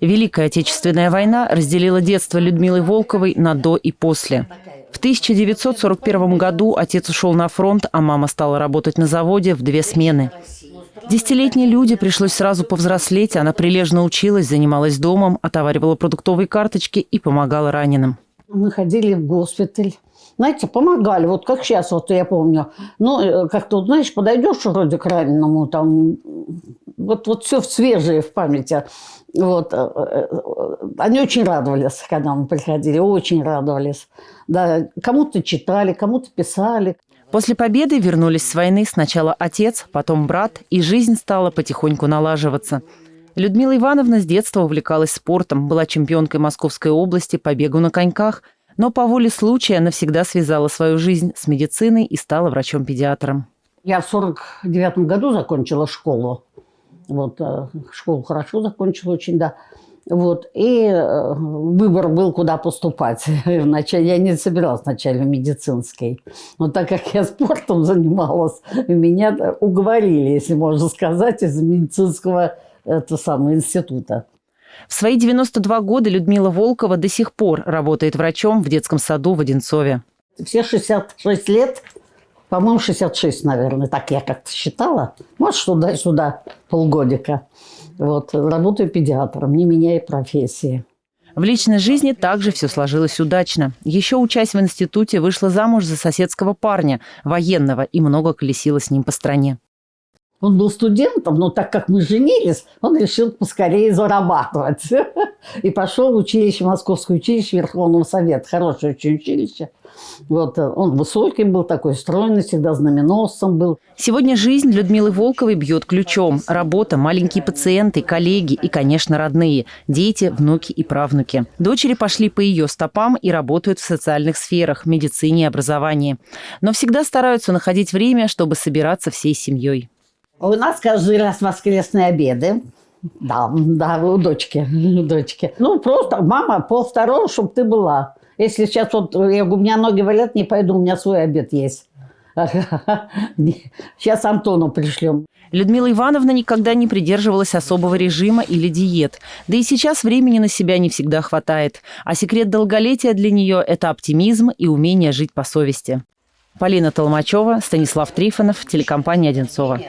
Великая Отечественная война разделила детство Людмилы Волковой на «до» и «после». В 1941 году отец ушел на фронт, а мама стала работать на заводе в две смены. Десятилетней Люде пришлось сразу повзрослеть. Она прилежно училась, занималась домом, отоваривала продуктовые карточки и помогала раненым. Мы ходили в госпиталь. Знаете, помогали, вот как сейчас, вот я помню. Ну, э, как-то, знаешь, подойдешь вроде к раненому, там, вот, вот все свежее в памяти. Вот. Э, э, они очень радовались, когда мы приходили, очень радовались. Да, кому-то читали, кому-то писали. После победы вернулись с войны сначала отец, потом брат, и жизнь стала потихоньку налаживаться. Людмила Ивановна с детства увлекалась спортом, была чемпионкой Московской области по бегу на коньках – но по воле случая навсегда связала свою жизнь с медициной и стала врачом-педиатром. Я в 49 году закончила школу. Вот, э, школу хорошо закончила очень, да. Вот, и э, выбор был, куда поступать. Вначале я не собиралась вначале в медицинский. Но так как я спортом занималась, меня уговорили, если можно сказать, из медицинского это самого института. В свои 92 года Людмила Волкова до сих пор работает врачом в детском саду в Одинцове. Все 66 лет, по-моему, 66, наверное, так я как-то считала. Может, туда-сюда полгодика. Вот, работаю педиатром, не меняя профессии. В личной жизни также все сложилось удачно. Еще учась в институте, вышла замуж за соседского парня, военного, и много колесила с ним по стране. Он был студентом, но так как мы женились, он решил поскорее зарабатывать. И пошел в училище, Московское училище Верховного Совета. Хорошее очень училище. Вот, э, он высокий был, такой стройный, всегда знаменосцем был. Сегодня жизнь Людмилы Волковой бьет ключом. Работа, маленькие пациенты, коллеги и, конечно, родные. Дети, внуки и правнуки. Дочери пошли по ее стопам и работают в социальных сферах, медицине и образовании. Но всегда стараются находить время, чтобы собираться всей семьей. У нас каждый раз воскресные обеды. Да, да, у дочки, у дочки. Ну, просто, мама, пол второго, чтобы ты была. Если сейчас вот, я, у меня ноги валят, не пойду, у меня свой обед есть. Сейчас Антону пришлем. Людмила Ивановна никогда не придерживалась особого режима или диет. Да и сейчас времени на себя не всегда хватает. А секрет долголетия для нее – это оптимизм и умение жить по совести. Полина Толмачева, Станислав Трифонов, телекомпания «Одинцова».